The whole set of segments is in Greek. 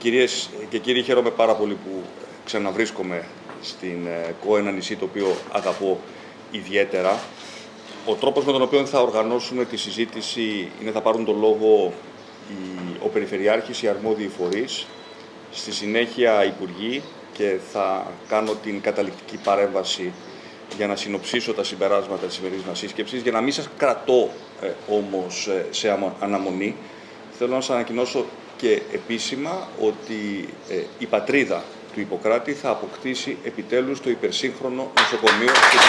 Κυρίες και κύριοι, χαίρομαι πάρα πολύ που ξαναβρίσκομαι στην ε, ΚΟ, ένα νησί το οποίο αγαπώ ιδιαίτερα. Ο τρόπος με τον οποίο θα οργανώσουμε τη συζήτηση είναι θα πάρουν τον λόγο ο Περιφερειάρχης, οι αρμόδιοι φορείς, στη συνέχεια Υπουργοί και θα κάνω την καταληκτική παρέμβαση για να συνοψίσω τα συμπεράσματα της σημερινής μας σύσκεψης. Για να μην σας κρατώ ε, όμως ε, σε αναμονή, θέλω να σας ανακοινώσω και επίσημα ότι ε, η πατρίδα του Ιπποκράτη θα αποκτήσει επιτέλους το υπερσύγχρονο νοσοκομείο της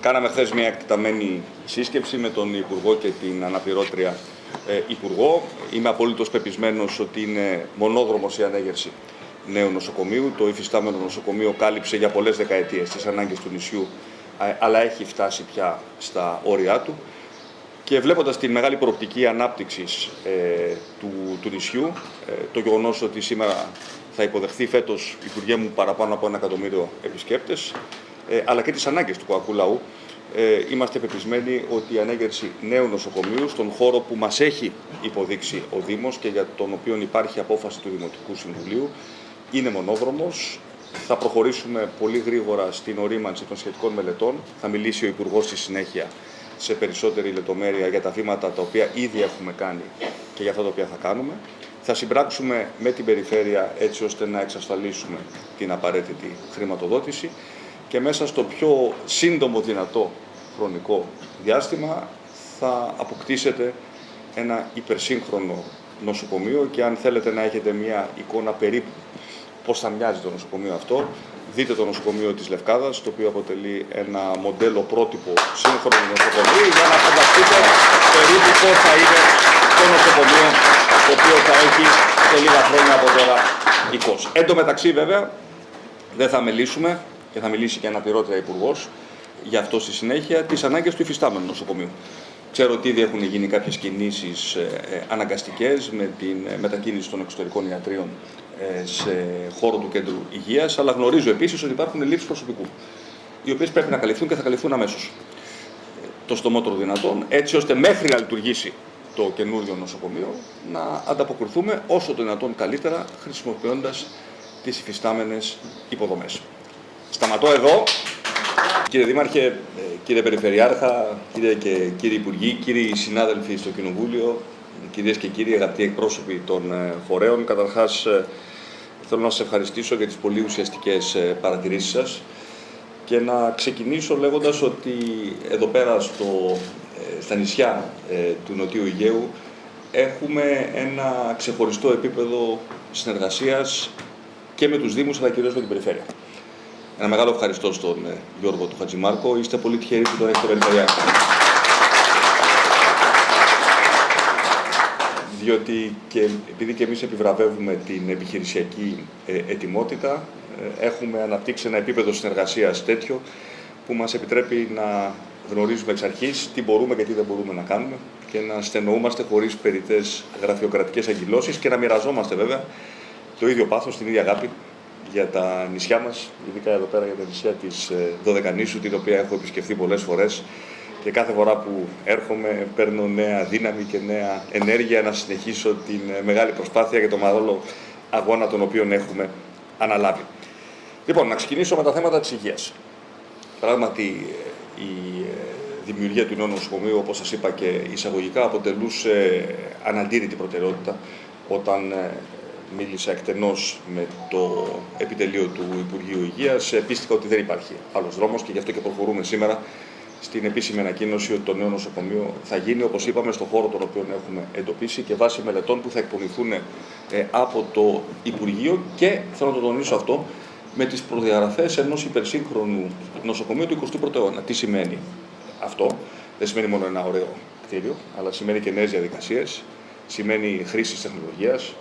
Κάναμε χθες μια εκταμένη σύσκεψη με τον Υπουργό και την αναπληρώτρια ε, Υπουργό. Είμαι απολύτως πεπισμένος ότι είναι μονόδρομος η ανέγερση νέου νοσοκομείου. Το υφιστάμενο νοσοκομείο κάλυψε για πολλές δεκαετίες τις ανάγκες του νησιού, αλλά έχει φτάσει πια στα όρια του. Και βλέποντας τη μεγάλη προοπτική ανάπτυξης ε, του, του νησιού, ε, το γεγονός ότι σήμερα θα υποδεχθεί φέτος, Υπουργέ μου, παραπάνω από ένα εκατομμύριο επισκέπτες, ε, αλλά και τις ανάγκες του Κοακού Λαού, ε, είμαστε πεπισμένοι ότι η ανέγερση νέου νοσοκομείου στον χώρο που μας έχει υποδείξει ο Δήμος και για τον οποίο υπάρχει απόφαση του Δημοτικού Συμβουλίου είναι μονόδρομος. Θα προχωρήσουμε πολύ γρήγορα στην ορίμανση των σχετικών μελετών. Θα μιλήσει ο Υπουργός στη συνέχεια σε περισσότερη λεπτομέρεια για τα βήματα τα οποία ήδη έχουμε κάνει και για αυτά τα οποία θα κάνουμε. Θα συμπράξουμε με την περιφέρεια έτσι ώστε να εξασφαλίσουμε την απαραίτητη χρηματοδότηση και μέσα στο πιο σύντομο δυνατό χρονικό διάστημα θα αποκτήσετε ένα υπερσύγχρονο νοσοκομείο και αν θέλετε να έχετε μια εικόνα περίπου πώς θα μοιάζει το νοσοκομείο αυτό, δείτε το νοσοκομείο της Λευκάδας, το οποίο αποτελεί ένα μοντέλο πρότυπο σύγχρονο νοσοκομείο για να φανταστείτε περίπου πώς θα είναι το νοσοκομείο το οποίο θα έχει σε λίγα χρόνια από τώρα 20. Εν τω μεταξύ βέβαια δεν θα μιλήσουμε και θα μιλήσει και αναπληρώτρια υπουργός για αυτό στη συνέχεια, τις ανάγκες του υφιστάμενου νοσοκομείου. Ξέρω ότι ήδη έχουν γίνει κάποιες κινήσεις ε, ε, αναγκαστικές με την ε, μετακίνηση των εξωτερικών ιατρίων σε χώρο του κέντρου υγείας, αλλά γνωρίζω επίσης ότι υπάρχουν λήψει προσωπικού, οι οποίες πρέπει να καλυφθούν και θα καλυφθούν αμέσως. Το στομότερο δυνατόν, έτσι ώστε μέχρι να λειτουργήσει το καινούριο νοσοκομείο να ανταποκριθούμε όσο το δυνατόν καλύτερα χρησιμοποιώντας τις υφιστάμενες υποδομές. Σταματώ εδώ. Κύριε Δήμαρχε, ε, κύριε Περιφερειάρχα, κύριε και κύριοι Υπουργοί, κύριοι συνάδελφοι στο Κοινοβούλιο, κυρίες και κύριοι αγαπητοί εκπρόσωποι των ε, φορέων, καταρχάς ε, θέλω να σας ευχαριστήσω για τις πολύ ουσιαστικές παρατηρήσεις σας και να ξεκινήσω λέγοντας ότι εδώ πέρα στο, στα νησιά του Νοτιού Αιγαίου έχουμε ένα ξεχωριστό επίπεδο συνεργασίας και με τους Δήμους αλλά κυρίως με την Περιφέρεια. Ένα μεγάλο ευχαριστώ στον ε, Γιώργο του Χατζημάρκο. Είστε πολύ τυχεροί που τον έχετε περιφερειάρχη. Διότι και επειδή και εμείς επιβραβεύουμε την επιχειρησιακή ε, ετοιμότητα, ε, έχουμε αναπτύξει ένα επίπεδο συνεργασίας τέτοιο που μας επιτρέπει να γνωρίζουμε εξ αρχής τι μπορούμε και τι δεν μπορούμε να κάνουμε και να στενοούμαστε χωρίς περιττές γραφειοκρατικές αγκυλώσεις και να μοιραζόμαστε βέβαια το ίδιο πάθος, την ίδια αγάπη για τα νησιά μας, ειδικά εδώ πέρα για τα νησιά της ε, Δωδεκανήσου, την οποία έχω επισκεφθεί πολλές φορές και κάθε φορά που έρχομαι παίρνω νέα δύναμη και νέα ενέργεια να συνεχίσω την ε, μεγάλη προσπάθεια για το μεγάλο αγώνα τον οποίο έχουμε αναλάβει. Λοιπόν, να ξεκινήσω με τα θέματα της υγείας. Πράγματι, ε, η δημιουργία του νέου νοσοκομείου, όπως σας είπα και εισαγωγικά, αποτελούσε αναντήρητη προτεραιότητα όταν μίλησα εκτενώς με το επιτελείο του Υπουργείου Υγείας. Πίστηκα ότι δεν υπάρχει άλλος δρόμος και γι' αυτό και προχωρούμε σήμερα στην επίσημη ανακοίνωση ότι το νέο νοσοκομείο θα γίνει, όπως είπαμε, στον χώρο τον οποίο έχουμε εντοπίσει και βάσει μελετών που θα εκπονηθούν ε, από το Υπουργείο και θέλω να το τονίσω αυτό με τις προδιαγραφές ενός υπερσύγχρονου νοσοκομείου του 21ου αιώνα. Τι σημαίνει αυτό, δεν σημαίνει μόνο ένα ωραίο κτίριο, αλλά σημαίνει και νέες διαδικασίες, σημαίνει χρήση τεχνολογίας,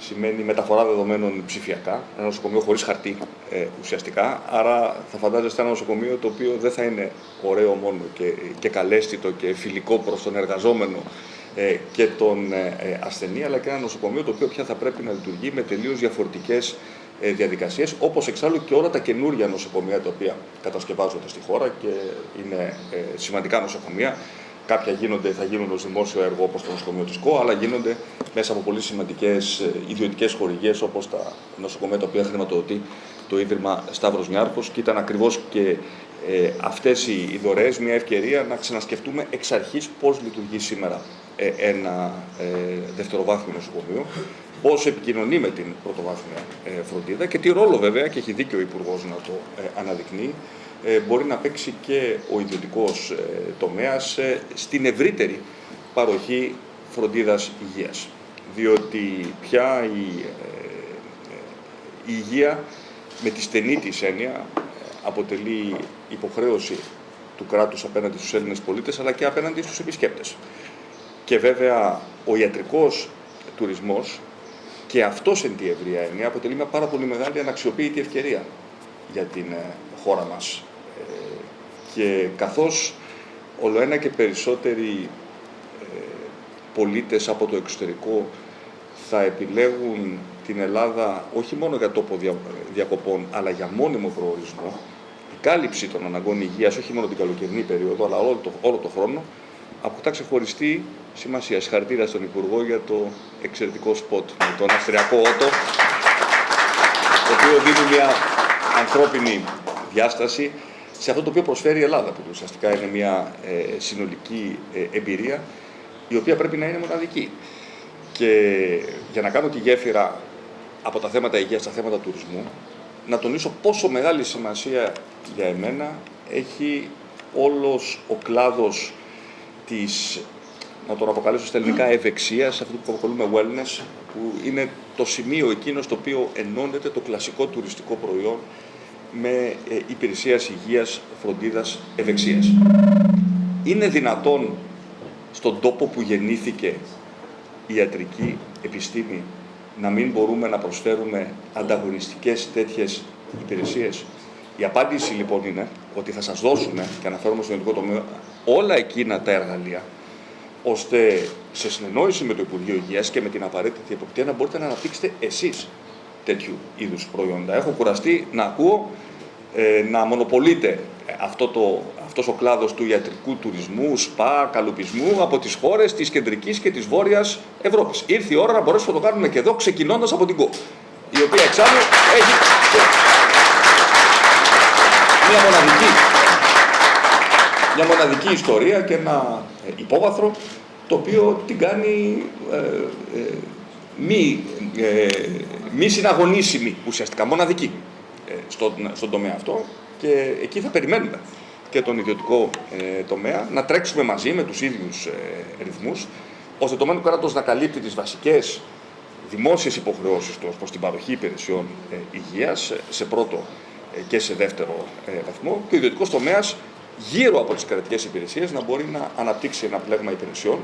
σημαίνει μεταφορά δεδομένων ψηφιακά, ένα νοσοκομείο χωρίς χαρτί ε, ουσιαστικά. Άρα θα φαντάζεστε ένα νοσοκομείο το οποίο δεν θα είναι ωραίο μόνο και, και καλέσθητο και φιλικό προς τον εργαζόμενο ε, και τον ε, ε, ασθενή, αλλά και ένα νοσοκομείο το οποίο πια θα πρέπει να λειτουργεί με τελείως διαφορετικές ε, διαδικασίες, όπως εξάλλου και όλα τα καινούργια νοσοκομεία τα οποία κατασκευάζονται στη χώρα και είναι ε, σημαντικά νοσοκομεία Κάποια γίνονται, θα γίνουν ως δημόσιο έργο όπως το νοσοκομείο της ΚΟ, αλλά γίνονται μέσα από πολύ σημαντικές ιδιωτικές χορηγίες όπως τα νοσοκομεία τα οποία χρηματοδοτεί το Ίδρυμα Σταύρος Νιάρχος. Και ήταν ακριβώς και ε, αυτές οι δωρεές μια ευκαιρία να ξανασκεφτούμε εξ αρχής πώς λειτουργεί σήμερα ε, ένα ε, δευτεροβάθμιο νοσοκομείο, πώς επικοινωνεί με την πρωτοβάθμια ε, φροντίδα και τι ρόλο βέβαια, και έχει δίκιο ο Υπουργός να το ε, αναδεικνύει, ε, μπορεί να παίξει και ο ιδιωτικός ε, τομέας ε, στην ευρύτερη παροχή φροντίδας υγείας. Διότι πια η, η υγεία με τη στενή της έννοια αποτελεί υποχρέωση του κράτους απέναντι στους Έλληνες πολίτες αλλά και απέναντι στους επισκέπτες. Και βέβαια ο ιατρικός τουρισμός και αυτός εν τη ευρία έννοια αποτελεί μια πάρα πολύ μεγάλη αναξιοποίητη ευκαιρία για την χώρα μας και καθώς όλο ένα και περισσότεροι ε, πολίτες από το εξωτερικό θα επιλέγουν την Ελλάδα όχι μόνο για τόπο διακοπών, αλλά για μόνιμο προορισμό, η κάλυψη των αναγκών υγείας, όχι μόνο την καλοκαιρινή περίοδο, αλλά όλο το, όλο το χρόνο, αποκτά ξεχωριστή σημασία. Συγχαρητήρια στον Υπουργό για το εξαιρετικό σποτ με τον Αυστριακό Ότο, το οποίο δίνει μια ανθρώπινη διάσταση σε αυτό το οποίο προσφέρει η Ελλάδα, που ουσιαστικά είναι μια ε, συνολική ε, εμπειρία, η οποία πρέπει να είναι μοναδική. Και για να κάνω τη γέφυρα από τα θέματα υγείας στα θέματα τουρισμού, να τονίσω πόσο μεγάλη σημασία για εμένα έχει όλος ο κλάδος της, να τον αποκαλέσω στα ελληνικά, ευεξίας, αυτό που αποκαλούμε wellness, που είναι το σημείο εκείνο στο οποίο ενώνεται το κλασικό τουριστικό προϊόν με ε, υπηρεσίας υγείας, φροντίδας, ευεξίας. Είναι δυνατόν στον τόπο που γεννήθηκε η ιατρική επιστήμη να μην μπορούμε να προσφέρουμε ανταγωνιστικές τέτοιες υπηρεσίες; Η απάντηση λοιπόν είναι ότι θα σας δώσουμε, και αναφέρομαι στον ειδικό τομέα, όλα εκείνα τα εργαλεία, ώστε σε συνεννόηση με το Υπουργείο Υγείας και με την απαραίτητη εποπτεία να μπορείτε να αναπτύξετε εσείς τέτοιου είδους προϊόντα. Έχω κουραστεί να ακούω ε, να μονοπολείται αυτό το, αυτός ο κλάδος του ιατρικού τουρισμού, σπα, καλουπισμού από τις χώρες της κεντρικής και της βόρειας Ευρώπης. Ήρθε η ώρα να μπορέσουμε να το κάνουμε και εδώ ξεκινώντας από την ΚΟ, η οποία εξάλλου έχει μια μοναδική, μια μοναδική ιστορία και ένα ε, υπόβαθρο το οποίο την κάνει ε, ε, μη, ε, μη συναγωνίσιμη ουσιαστικά, μοναδική. Ε, στον, στον τομέα αυτό και εκεί θα περιμένουμε και τον ιδιωτικό ε, τομέα να τρέξουμε μαζί με τους ίδιους ε, ρυθμούς ώστε το μένου κράτος να καλύπτει τις βασικές δημόσιες υποχρεώσεις τους προς την παροχή υπηρεσιών ε, υγείας σε πρώτο ε, και σε δεύτερο βαθμό και ο ιδιωτικός τομέας γύρω από τις κρατικές υπηρεσίες να μπορεί να αναπτύξει ένα πλέγμα υπηρεσιών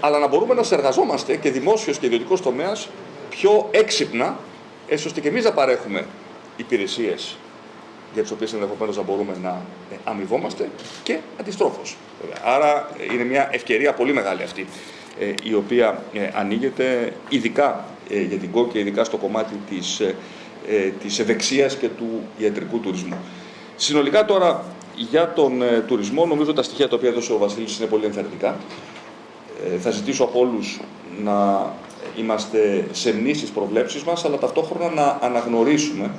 αλλά να μπορούμε να συνεργαζόμαστε και δημόσιος και ιδιωτικός τομέας πιο έξυπνα έτσι ώστε και εμείς να παρέχουμε υπηρεσίες για τις οποίες ενδεχομένως να μπορούμε να ε, αμοιβόμαστε και αντιστρόφως. Άρα ε, είναι μια ευκαιρία πολύ μεγάλη αυτή ε, η οποία ανοίγεται ειδικά για την ΚΟ και ειδικά στο κομμάτι της, της ευεξίας και του ιατρικού τουρισμού. Συνολικά τώρα για τον τουρισμό νομίζω τα στοιχεία τα οποία έδωσε ο Βασίλης είναι πολύ ενθαρρυντικά. Θα ζητήσω από όλους να είμαστε σεμνοί στις προβλέψεις μας αλλά ταυτόχρονα να αναγνωρίσουμε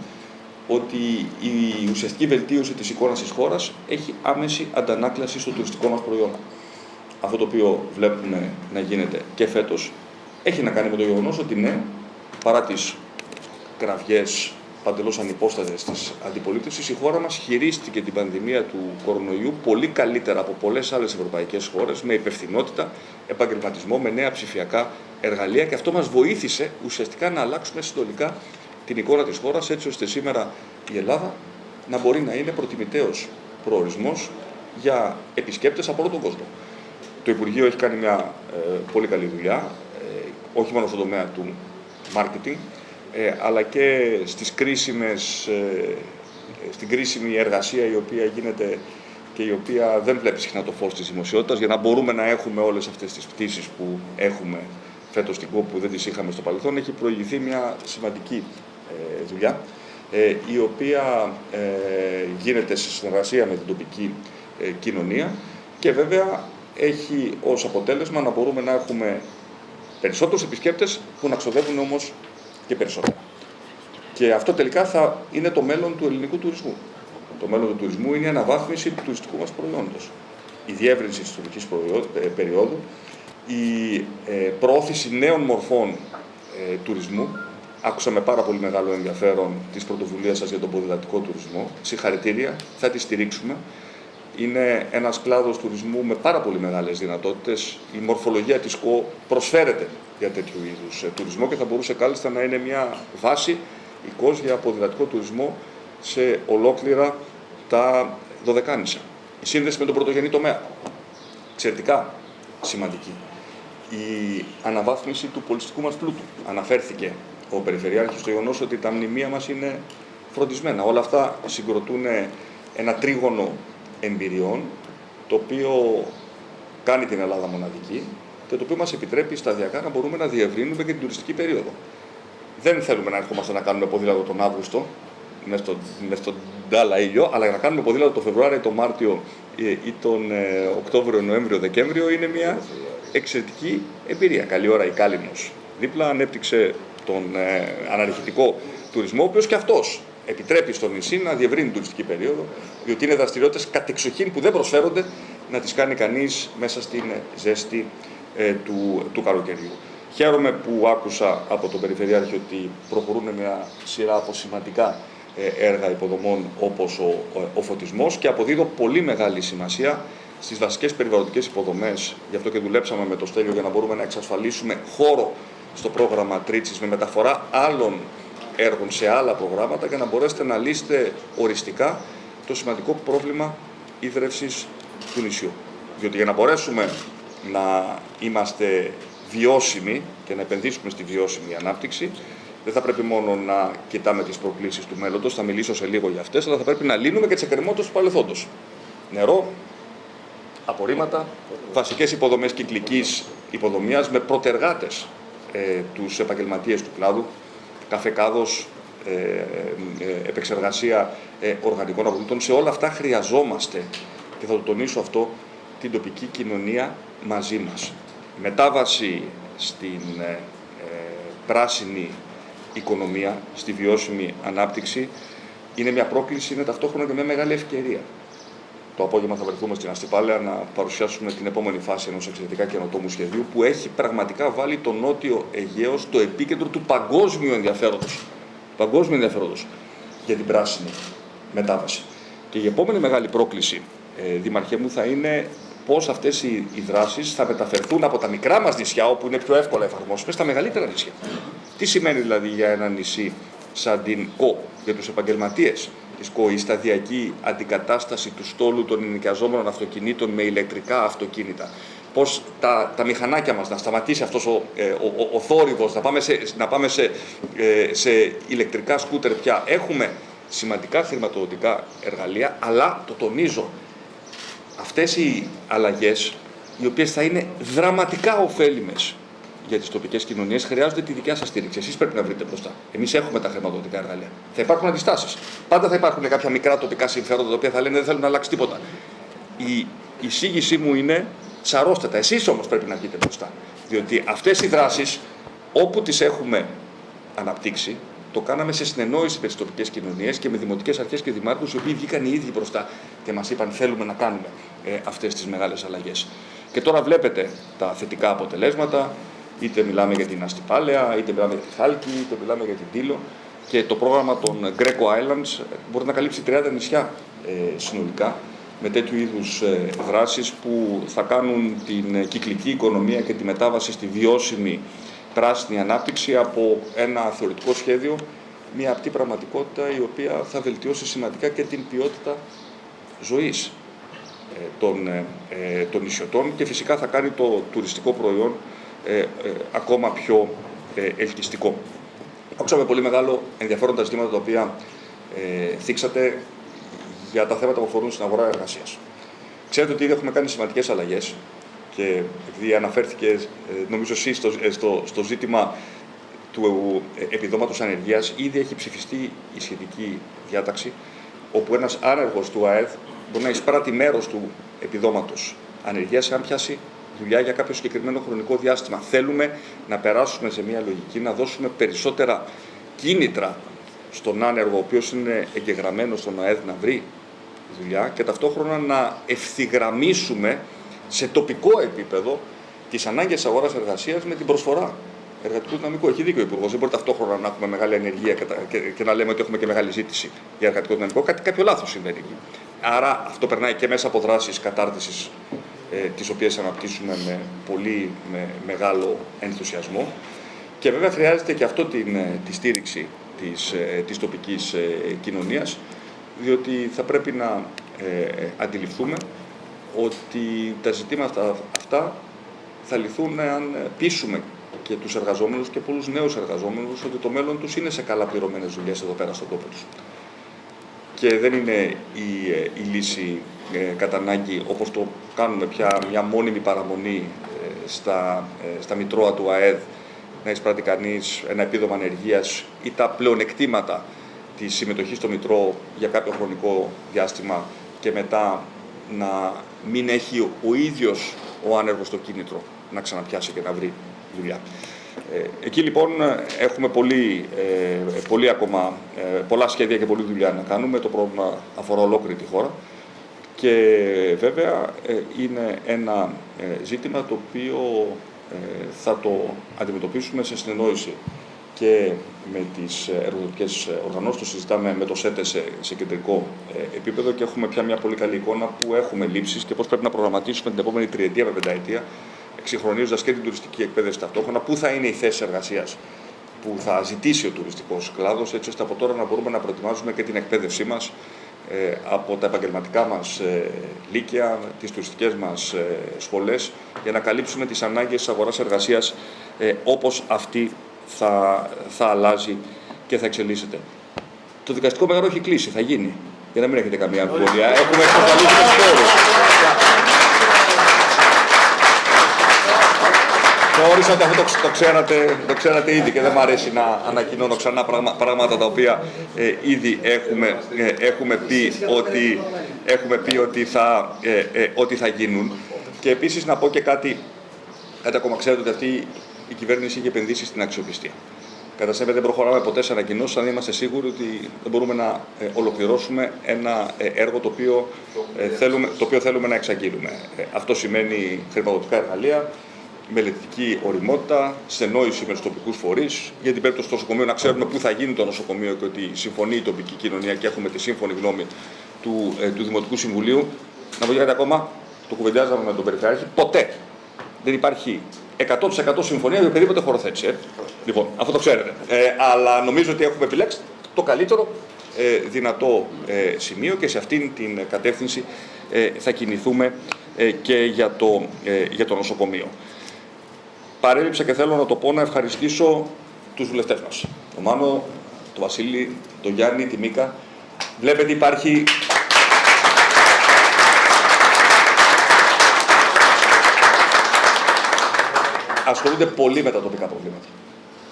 ότι η ουσιαστική βελτίωση της εικόνας της χώρας έχει άμεση αντανάκλαση στο τουριστικό μας προϊόν. Αυτό το οποίο βλέπουμε να γίνεται και φέτος έχει να κάνει με το γεγονός ότι ναι, παρά τις κραυγές παντελώς ανυπόστατες της αντιπολίτευσης, η χώρα μας χειρίστηκε την πανδημία του κορονοϊού πολύ καλύτερα από πολλές άλλες ευρωπαϊκές χώρες, με υπευθυνότητα, επαγγελματισμό, με νέα ψηφιακά εργαλεία και αυτό μας βοήθησε ουσιαστικά να αλλάξουμε συνολικά την εικόνα της χώρας έτσι ώστε σήμερα η Ελλάδα να μπορεί να είναι προτιμητέος προορισμός για επισκέπτες από όλο τον κόσμο. Το Υπουργείο έχει κάνει μια ε, πολύ καλή δουλειά, ε, όχι μόνο στον τομέα του marketing, ε, αλλά και στις κρίσιμες, στην κρίσιμη εργασία η οποία γίνεται και η οποία δεν βλέπει συχνά το φως της δημοσιότητας για να μπορούμε να έχουμε όλες αυτές τις πτήσεις που έχουμε φέτος στην ΚΟΠ που δεν τις είχαμε στο παρελθόν, έχει προηγηθεί μια σημαντική ε, δουλειά, ε, η οποία ε, γίνεται σε συνεργασία με την τοπική κοινωνία και βέβαια έχει ως αποτέλεσμα να μπορούμε να έχουμε περισσότερους επισκέπτες που να ξοδεύουν όμως και περισσότερα. Και αυτό τελικά θα είναι το μέλλον του ελληνικού τουρισμού. Το μέλλον του τουρισμού είναι η αναβάθμιση του τουριστικού μας προϊόντος. Η διεύρυνση της τουριστικής ε, περίοδου, η ε, προώθηση νέων μορφών ε, τουρισμού. Άκουσα με πάρα πολύ μεγάλο ενδιαφέρον τις πρωτοβουλίες σας για τον ποδηλατικό τουρισμό. Συγχαρητήρια, θα τη στηρίξουμε. Είναι ένας κλάδος τουρισμού με πάρα πολύ μεγάλες δυνατότητες. Η μορφολογία της ΚΟ προσφέρεται για τέτοιου είδους τουρισμό και θα μπορούσε κάλλιστα να είναι μια βάση η για ποδηλατικό τουρισμό σε ολόκληρα τα Δωδεκάνησα. Η σύνδεση με τον πρωτογενή τομέα. Εξαιρετικά σημαντική. Η αναβάθμιση του πολιτιστικού μας πλούτου. Αναφέρθηκε ο Περιφερειάρχης στο γεγονός ότι τα μνημεία μας είναι φροντισμένα. Όλα αυτά συγκροτούν ένα τρίγωνο εμπειριών, το οποίο κάνει την Ελλάδα μοναδική και το οποίο μας επιτρέπει σταδιακά να μπορούμε να διευρύνουμε και την τουριστική περίοδο. Δεν θέλουμε να ερχόμαστε να κάνουμε ποδήλατο τον Αύγουστο, μέσα στον, στο ντάλα ήλιο, αλλά να κάνουμε ποδήλατο τον Φεβρουάριο, τον Μάρτιο ε, ή τον ε, Οκτώβριο, Νοέμβριο, Δεκέμβριο είναι μια εξαιρετική εμπειρία. Καλή ώρα η Κάλυμνος. Δίπλα ανέπτυξε τον ε, αναρριχητικό τουρισμό, ο οποίος και αυτός επιτρέπει στο νησί να διευρύνει την τουριστική περίοδο, διότι είναι δραστηριότητες κατεξοχήν που δεν προσφέρονται να τις κάνει κανείς μέσα στην ζέστη ε, του, του καλοκαιριού. Χαίρομαι που άκουσα από τον Περιφερειάρχη ότι προχωρούν μια σειρά από σημαντικά ε, έργα υποδομών όπως ο, ο φωτισμός και αποδίδω πολύ μεγάλη σημασία στις βασικές περιβαλλοντικές υποδομές. Γι' αυτό και δουλέψαμε με το Στέλιο για να μπορούμε να εξασφαλίσουμε χώρο στο πρόγραμμα Τρίτσης με μεταφορά άλλων έργων σε άλλα προγράμματα για να μπορέσετε να λύσετε οριστικά το σημαντικό πρόβλημα ίδρυυσης του νησιού. Διότι για να μπορέσουμε να είμαστε βιώσιμοι και να επενδύσουμε στη βιώσιμη ανάπτυξη, δεν θα πρέπει μόνο να κοιτάμε τις προκλήσεις του μέλλοντος, θα μιλήσω σε λίγο για αυτές, αλλά θα πρέπει να λύνουμε και τις εκκρεμότητες του παρελθόντος. Νερό, απορρίμματα, βασικές υποδομές κυκλικής υποδομία με προτεργάτες ε, τους επαγγελματίες του κλάδου, καφεκάδο, ε, ε, επεξεργασία ε, οργανικών αγωγητών. Σε όλα αυτά χρειαζόμαστε, και θα το τονίσω αυτό, την τοπική κοινωνία μαζί μας. μετάβαση στην ε, πράσινη οικονομία, στη βιώσιμη ανάπτυξη, είναι μια πρόκληση, είναι ταυτόχρονα και μια μεγάλη ευκαιρία. Το απόγευμα θα βρεθούμε στην Αστυπάλαια να παρουσιάσουμε την επόμενη φάση ενός εξαιρετικά καινοτόμου σχεδίου που έχει πραγματικά βάλει το Νότιο Αιγαίο στο επίκεντρο του παγκόσμιου ενδιαφέροντος. Παγκόσμιου ενδιαφέροντος για την πράσινη μετάβαση. Και η επόμενη μεγάλη πρόκληση, ε, Δημαρχέ μου, θα είναι πώς αυτές οι, οι δράσεις θα μεταφερθούν από τα μικρά μας νησιά, όπου είναι πιο εύκολα εφαρμόσιμες, στα μεγαλύτερα νησιά. Τι σημαίνει δηλαδή για ένα νησί σαν την ΚΟ, για τους επαγγελματίες; τη ΚΟ, η σταδιακή αντικατάσταση του στόλου των ενοικιαζόμενων αυτοκινήτων με ηλεκτρικά αυτοκίνητα. Πώς τα, τα μηχανάκια μας να σταματήσει αυτός ο, ε, ο, ο, θόρυβος, να πάμε, σε, να πάμε σε, ε, σε ηλεκτρικά σκούτερ πια. Έχουμε σημαντικά χρηματοδοτικά εργαλεία, αλλά το τονίζω, αυτές οι αλλαγές, οι οποίες θα είναι δραματικά ωφέλιμες για τις τοπικές κοινωνίες, χρειάζονται τη δικιά σας στήριξη. Εσείς πρέπει να βρείτε μπροστά. Εμείς έχουμε τα χρηματοδοτικά εργαλεία. Θα υπάρχουν αντιστάσεις. Πάντα θα υπάρχουν κάποια μικρά τοπικά συμφέροντα τα οποία θα λένε δεν θέλουν να αλλάξει τίποτα. Η εισήγησή μου είναι σαρώστε τα. Εσείς όμως πρέπει να βγείτε μπροστά. Διότι αυτές οι δράσεις, όπου τις έχουμε αναπτύξει, το κάναμε σε συνεννόηση με τις τοπικές κοινωνίες και με δημοτικές αρχές και δημάρχους, οι οποίοι βγήκαν οι ίδιοι μπροστά και μας είπαν: Θέλουμε να κάνουμε ε, αυτές τις μεγάλες αλλαγές. Και τώρα βλέπετε τα θετικά αποτελέσματα. Είτε μιλάμε για την Αστυπάλαια, είτε μιλάμε για τη Χάλκη, είτε μιλάμε για την Τήλο. Και το πρόγραμμα των Greco Islands μπορεί να καλύψει 30 νησιά ε, συνολικά με τέτοιου είδους ε, δράσεις που θα κάνουν την κυκλική οικονομία και τη μετάβαση στη βιώσιμη πράσινη ανάπτυξη από ένα θεωρητικό σχέδιο, μια απτή πραγματικότητα η οποία θα βελτιώσει σημαντικά και την ποιότητα ζωής ε, των, ε, των νησιωτών και φυσικά θα κάνει το τουριστικό προϊόν ε, ακόμα πιο ελκυστικό. Άκουσα με πολύ μεγάλο ενδιαφέρον τα ζητήματα τα οποία ε, θίξατε για τα θέματα που αφορούν στην αγορά εργασίας. Ξέρετε ότι ήδη έχουμε κάνει σημαντικές αλλαγές και επειδή αναφέρθηκε, ε, νομίζω εσύ, στο, ε, στο, στο ζήτημα του επιδόματος ανεργίας, ήδη έχει ψηφιστεί η σχετική διάταξη, όπου ένας άνεργος του ΑΕΔ μπορεί να εισπράττει μέρος του επιδόματος ανεργίας αν πιάσει δουλειά για κάποιο συγκεκριμένο χρονικό διάστημα. Θέλουμε να περάσουμε σε μια λογική, να δώσουμε περισσότερα κίνητρα στον άνεργο, ο οποίος είναι εγγεγραμμένος στον ΑΕΔ να βρει δουλειά και ταυτόχρονα να ευθυγραμμίσουμε σε τοπικό επίπεδο τις ανάγκες αγοράς εργασίας με την προσφορά εργατικού δυναμικού. Έχει δίκιο ο Υπουργός. Δεν μπορεί ταυτόχρονα να έχουμε μεγάλη ανεργία και, και, και, να λέμε ότι έχουμε και μεγάλη ζήτηση για εργατικό δυναμικό. Κάτι κάποιο λάθος συμβαίνει εκεί. Άρα αυτό περνάει και μέσα από δράσεις κατάρτισης, ε, τις οποίες αναπτύσσουμε με πολύ με μεγάλο ενθουσιασμό. Και βέβαια χρειάζεται και αυτό την, ε, τη στήριξη της, ε, της τοπικής ε, κοινωνίας, διότι θα πρέπει να ε, αντιληφθούμε ότι τα ζητήματα αυτά θα λυθούν αν πείσουμε και τους εργαζόμενους και πολλούς νέους εργαζόμενους ότι το μέλλον τους είναι σε καλά πληρωμένες δουλειές εδώ πέρα στον τόπο τους. Και δεν είναι η, η λύση ε, κατά ανάγκη, όπως το κάνουμε πια, μια μόνιμη παραμονή στα, στα μητρώα του ΑΕΔ να εισπράττει κανείς ένα επίδομα ανεργίας ή τα πλεονεκτήματα της συμμετοχής στο Μητρό για κάποιο χρονικό διάστημα και μετά να μην έχει ο ίδιος ο άνεργος το κίνητρο να ξαναπιάσει και να βρει δουλειά. Ε, εκεί λοιπόν έχουμε πολύ, ε, πολύ ακόμα, ε, πολλά σχέδια και πολλή δουλειά να κάνουμε. Το πρόβλημα αφορά ολόκληρη τη χώρα. Και βέβαια είναι ένα ζήτημα το οποίο ε, θα το αντιμετωπίσουμε σε συνεννόηση και με τις εργοδοτικές οργανώσεις, το συζητάμε με το ΣΕΤΕ σε, σε κεντρικό ε, επίπεδο και έχουμε πια μια πολύ καλή εικόνα που έχουμε λήψεις και πώς πρέπει να προγραμματίσουμε την επόμενη τριετία με πενταετία, εξυγχρονίζοντας και την τουριστική εκπαίδευση ταυτόχρονα, πού θα είναι η θέση εργασίας που θα ζητήσει ο τουριστικός κλάδος, έτσι ώστε από τώρα να μπορούμε να προετοιμάζουμε και την εκπαίδευσή μας ε, από τα επαγγελματικά μας ε, λύκεια, τις τουριστικές μας ε, σχολές, για να καλύψουμε τις ανάγκες της αγοράς εργασίας όπως αυτή θα, θα αλλάζει και θα εξελίσσεται. Το δικαστικό μέγαρο έχει κλείσει, θα γίνει, για να μην έχετε καμία αμφιβολία. Έχουμε εξασφαλίσει τους Θεώρησα ότι αυτό το, το, ξέρατε, το ξέρατε ήδη και δεν μου αρέσει να ανακοινώνω ξανά πράγματα τα οποία ε, ήδη έχουμε, ε, έχουμε, πει ότι, έχουμε πει ότι θα, ε, ε, ότι θα γίνουν. Και επίσης να πω και κάτι, κάτι ακόμα ξέρετε ότι αυτή η κυβέρνηση έχει επενδύσει στην αξιοπιστία. Κατά σέβε δεν προχωράμε ποτέ σε ανακοινώσεις αν είμαστε σίγουροι ότι δεν μπορούμε να ολοκληρώσουμε ένα έργο το οποίο, θέλουμε, το οποίο θέλουμε να εξαγγείλουμε. Αυτό σημαίνει χρηματοδοτικά εργαλεία, μελετητική οριμότητα, στενόηση με τους τοπικούς φορείς, για την περίπτωση του νοσοκομείου να ξέρουμε πού θα γίνει το νοσοκομείο και ότι συμφωνεί η τοπική κοινωνία και έχουμε τη σύμφωνη γνώμη του, ε, του Δημοτικού Συμβουλίου. Να πω κάτι ακόμα, το κουβεντιάζαμε με τον Περιφερειάρχη, ποτέ δεν υπάρχει 100% συμφωνία για οποιαδήποτε χωροθέτηση. Ε. Λοιπόν, αυτό το ξέρετε. Ε, αλλά νομίζω ότι έχουμε επιλέξει το καλύτερο ε, δυνατό ε, σημείο και σε αυτήν την κατεύθυνση ε, θα κινηθούμε και για το, για το νοσοκομείο παρέλειψα και θέλω να το πω να ευχαριστήσω τους βουλευτές μας. Τον Μάνο, τον Βασίλη, τον Γιάννη, τη Μίκα. Βλέπετε υπάρχει... Ασχολούνται πολύ με τα τοπικά προβλήματα.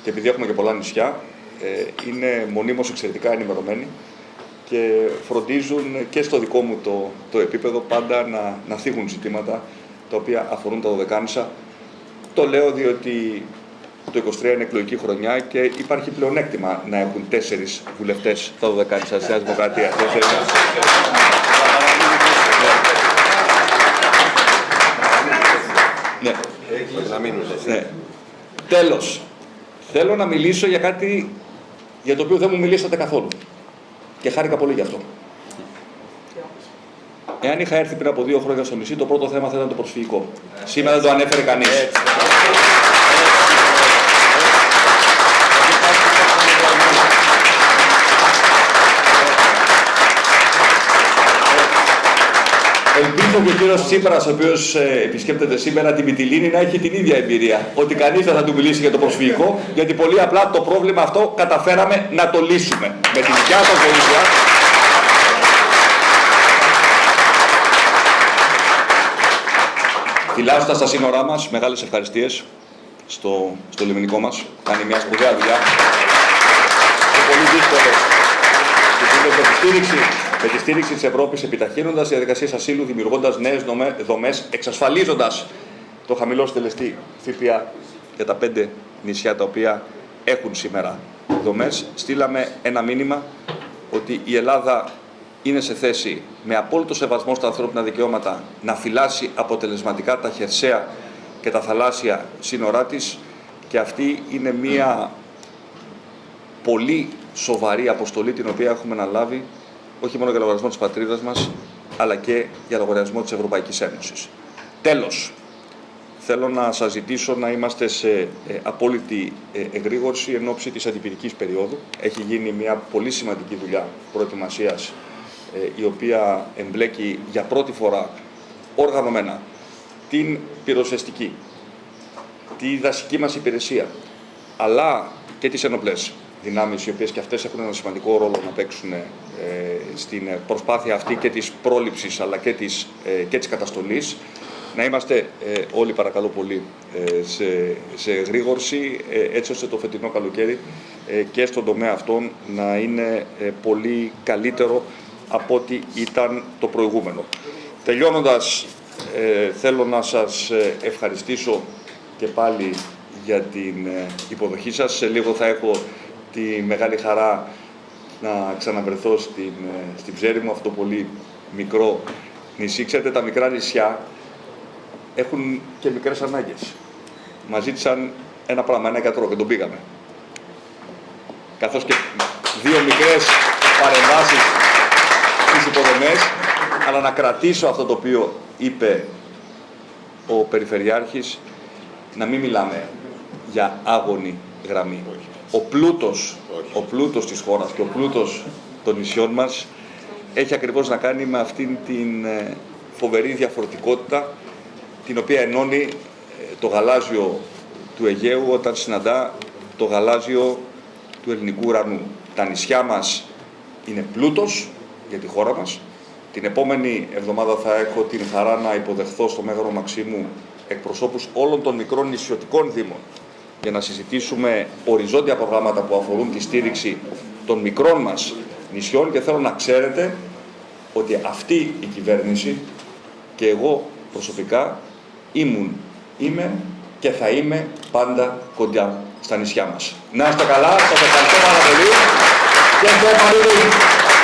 Και επειδή έχουμε και πολλά νησιά, ε, είναι μονίμως εξαιρετικά ενημερωμένοι και φροντίζουν και στο δικό μου το, το επίπεδο πάντα να, να θίγουν ζητήματα τα οποία αφορούν τα δωδεκάνησα το λέω διότι το 23 είναι εκλογική χρονιά και υπάρχει πλεονέκτημα να έχουν τέσσερις βουλευτές τα 12 της Νέας Δημοκρατίας. Ναι. ναι. Τέλος, θέλω να μιλήσω για κάτι για το οποίο δεν μου μιλήσατε καθόλου. Και χάρηκα πολύ γι' αυτό. Εάν είχα έρθει πριν από δύο χρόνια στο νησί, το πρώτο θέμα θα ήταν το προσφυγικό. Σήμερα δεν το ανέφερε κανείς. Ελπίζω και ο κύριος Τσίπρας, ο οποίος ε, επισκέπτεται σήμερα την Μυτιλίνη, να έχει την ίδια εμπειρία. Ότι κανείς δεν θα του μιλήσει για το προσφυγικό, γιατί πολύ απλά το πρόβλημα αυτό καταφέραμε να το λύσουμε. Με τη δικιά σα βοήθεια. Φυλάσσοντα τα σύνορά μας, μεγάλες ευχαριστίες στο, στο λιμενικό μας. Κάνει μια σπουδαία δουλειά. Είναι πολύ δύσκολο. Και τη στήριξη με τη στήριξη της Ευρώπης επιταχύνοντας διαδικασίες ασύλου, δημιουργώντας νέες δομές, εξασφαλίζοντας το χαμηλό στελεστή ΦΠΑ για τα πέντε νησιά τα οποία έχουν σήμερα δομές. Στείλαμε ένα μήνυμα ότι η Ελλάδα είναι σε θέση με απόλυτο σεβασμό στα ανθρώπινα δικαιώματα να φυλάσει αποτελεσματικά τα χερσαία και τα θαλάσσια σύνορά της και αυτή είναι μία πολύ σοβαρή αποστολή την οποία έχουμε αναλάβει όχι μόνο για λογαριασμό της πατρίδας μας αλλά και για λογαριασμό της Ευρωπαϊκής Ένωσης. Τέλος, θέλω να σας ζητήσω να είμαστε σε ε, απόλυτη ε, εγρήγορση εν ώψη της αντιπυρικής περίοδου. Έχει γίνει μια πολύ σημαντική δουλειά προετοιμασίας ε, η οποία εμπλέκει για πρώτη φορά οργανωμένα την πυροσβεστική, τη δασική μας υπηρεσία, αλλά και τις ενοπλές δυνάμεις, οι οποίες και αυτές έχουν ένα σημαντικό ρόλο να παίξουν ε, στην προσπάθεια αυτή και της πρόληψης αλλά και της, ε, και της καταστολής. Να είμαστε ε, όλοι παρακαλώ πολύ ε, σε, σε γρήγορση έτσι ώστε το φετινό καλοκαίρι και στον τομέα αυτόν να είναι πολύ καλύτερο από ό,τι ήταν το προηγούμενο. Τελειώνοντας, θέλω να σας ευχαριστήσω και πάλι για την υποδοχή σας. Σε λίγο θα έχω τη μεγάλη χαρά να ξαναβρεθώ στην, στην ψέρη μου, αυτό το πολύ μικρό νησί. Ξέρετε, τα μικρά νησιά έχουν και μικρές ανάγκες. Μας ζήτησαν ένα πράγμα, ένα εκατρό και τον πήγαμε. Καθώς και δύο μικρές παρεμβάσεις στις υποδομές, αλλά να κρατήσω αυτό το οποίο είπε ο Περιφερειάρχης, να μην μιλάμε για άγωνη γραμμή. Ο πλούτος, ο πλούτος της χώρας και ο πλούτος των νησιών μας έχει ακριβώς να κάνει με αυτήν την ε, φοβερή διαφορετικότητα την οποία ενώνει ε, το γαλάζιο του Αιγαίου όταν συναντά το γαλάζιο του ελληνικού ουρανού. Τα νησιά μας είναι πλούτος για τη χώρα μας. Την επόμενη εβδομάδα θα έχω την χαρά να υποδεχθώ στο Μέγαρο Μαξίμου εκπροσώπους όλων των μικρών νησιωτικών δήμων για να συζητήσουμε οριζόντια προγράμματα που αφορούν τη στήριξη των μικρών μας νησιών και θέλω να ξέρετε ότι αυτή η κυβέρνηση και εγώ προσωπικά ήμουν, είμαι και θα είμαι πάντα κοντά στα νησιά μας. Να είστε καλά, σας ευχαριστώ πάρα πολύ και